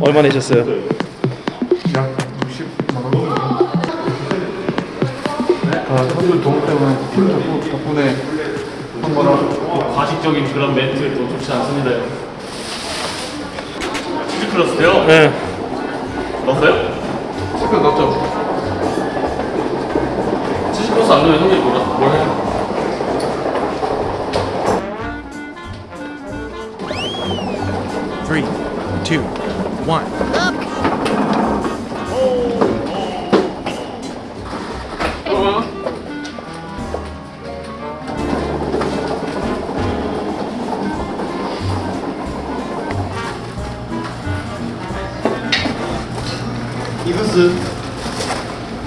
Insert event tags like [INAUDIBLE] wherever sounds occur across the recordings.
얼마 내셨어요? 약 60만 원 정도. 아, 선수 도움 때문에 팀 덕분- 덕분에 한 거라 과식적인 그런 멘트 또 좋지 않습니다. 치즈 플러스요? 네. 넣었어요? 스크 넣었죠? 치즈 플러스 안 넣으면 형님 뭐라? 뭘 해요? Three, two, one. 이것은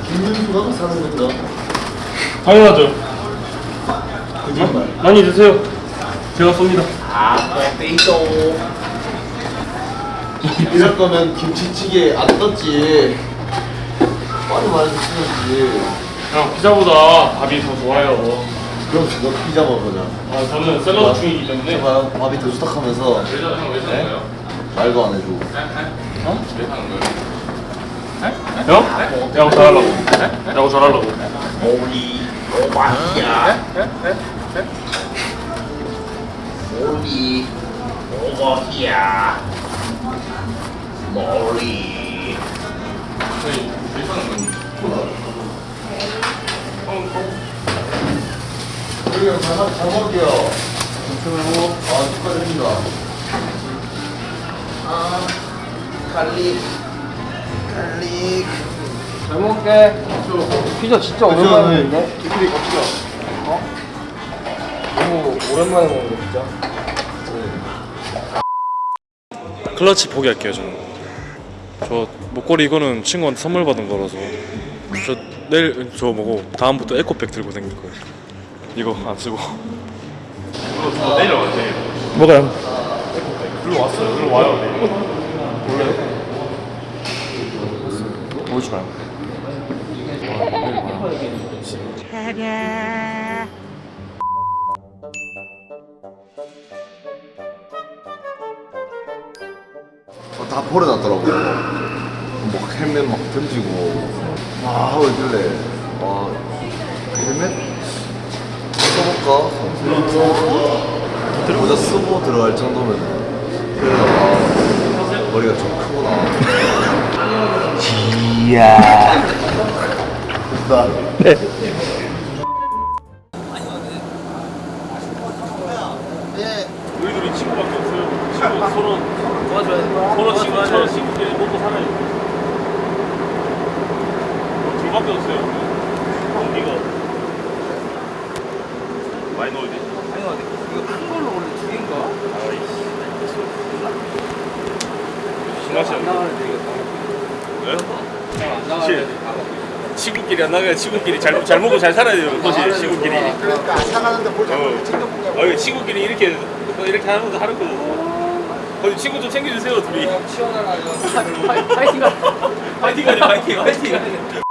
김윤수가 사는 겁니다. 당연하죠. 거짓말. 많이 드세요. 제가 쏩니다. 아, 빼이도. 이럴 거면 김치찌개 안 떴지. 빨리 말해주지. 형 피자보다 밥이 더 좋아요. 그럼 너 피자 먹으냐? 아 저는 샐러드 중이기 때문에. 봐요. 밥이 더 좋다하면서 왜 사는 거예요? 말도 안 해주고. 왜 사는 거예요? 형? 야구 잘하려고. 야구 잘하려고. 오리 오마이야. 오리 오마이야. 머리. 저희? 형, 형 우리 형 잘, 잘 먹을게요. 감사합니다. 아, 축하드립니다. 아, garlic. garlic. 잘 먹을게. 피자 진짜 오랜만인데? 이끼리 갑시다. 너무 오랜만에 먹는데 진짜. 클러치 포기할게요 저는. 저 목걸이 이거는 친구한테 선물 받은 거라서 저 내일 저 뭐고 다음부터 에코백 들고 다닐 거예요. 이거 안 쓰고. 그거 저 내려와 내일. 뭐가요? 일로 왔어요. 일로 와요 내일. 보여주나요 어, 다 버려놨더라고요. 막 헬멧 막 던지고. 아, 하고 있길래. 와, 헬멧? 써볼까? 모자 쓰고 들어갈 정도면. 그래서 아, 머리가 좀 크구나. 이야. 나. 우리 둘이 친구밖에 없어요. 친구 서로 도와줘야 서로 친구 서로 친구끼리 먹고 살아요. 어, 둘밖에 없어요. 언니가 많이 넣어야지. 이거 큰 걸로 원래 두 개인가? 신맛이 안 나. 나가면 되겠다. 왜? 안 나가면 친구끼리 안 나가야 친구끼리 잘, 잘 먹고 잘 살아야 돼요. 거지 친구끼리. 그러니까 사가는데 뭘 어. 어, 친구끼리 이렇게 이렇게 하는 거 하는 거죠. 거기 친구 좀 챙겨주세요 둘이. 파이팅 가. 파이팅 하지 파이팅 파이팅.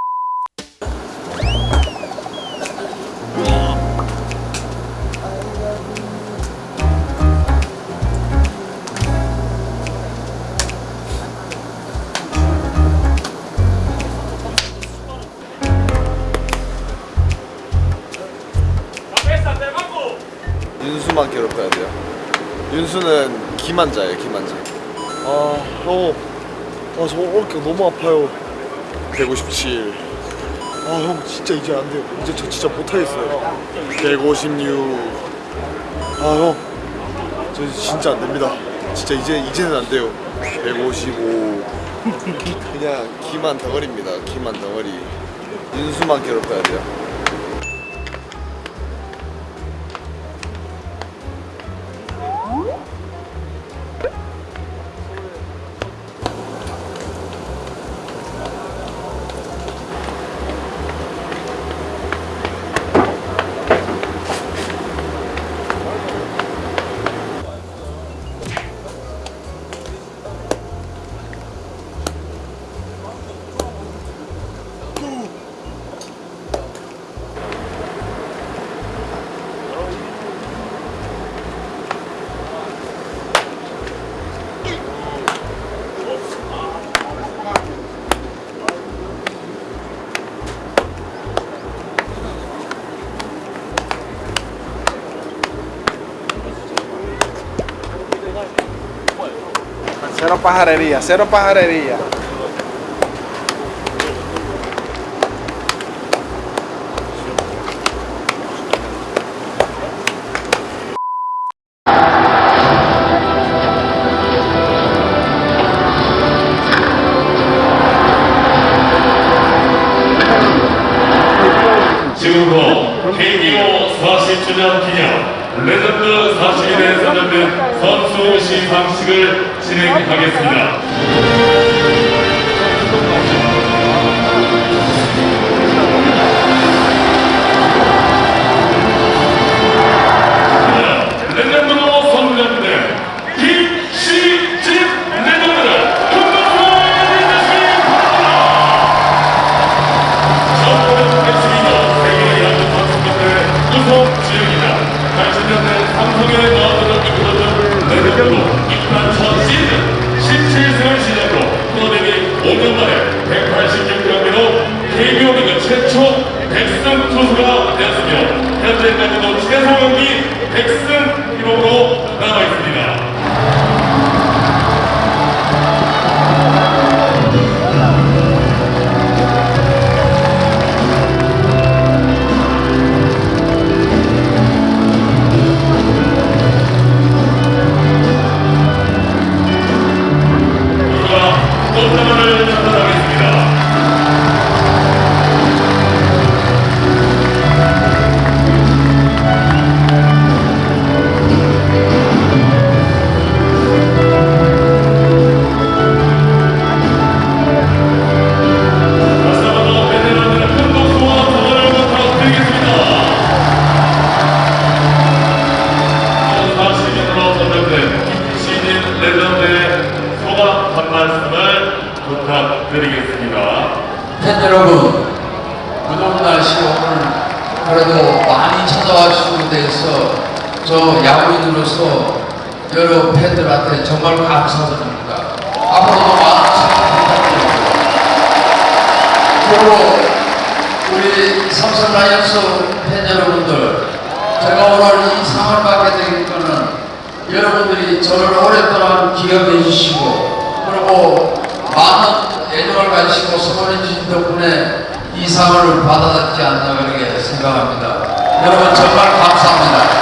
윤수만 괴롭혀야 돼요. 윤수는 기만자예요, 기만자. 아, 형. 아, 저 어깨 너무 아파요. 157. 아, 형, 진짜 이제 안 돼요. 이제 저 진짜 못하겠어요. 156. 아, 형. 저 진짜 안 됩니다. 진짜 이제, 이제는 안 돼요. 155. [LAUGHS] 그냥 기만 덩어리입니다. 기만 덩어리. 윤수만 괴롭혀야 돼요. Cero pajarería, cero pajarería. 지금부터 KBO 40주년 기념 레전드 40일에 선정된 선수 시상식을 진행하겠습니다. 레전드로 입단 첫 시즌 17승을 시작으로 프로데뷔 5년 만에 186경기로 KBO 리그 최초 100승 투수가 되었으며 현재까지도 최소 경기 100 부탁드리겠습니다. 팬 여러분, 무더운 날씨 오늘 그래도 많이 찾아와 주시고 돼서 저 야구인으로서 여러 팬들한테 정말 감사드립니다. 앞으로도 많은 부탁드립니다. 그리고 우리 삼성 라이온즈 팬 여러분들, 제가 오늘 이 상을 받게 된 거는 여러분들이 저를 오랫동안 기억해 주시고 그리고 많은 애정을 가지시고 소원해 주신 덕분에 이 상을 받아들지 않나 그렇게 생각합니다. 여러분 정말 감사합니다.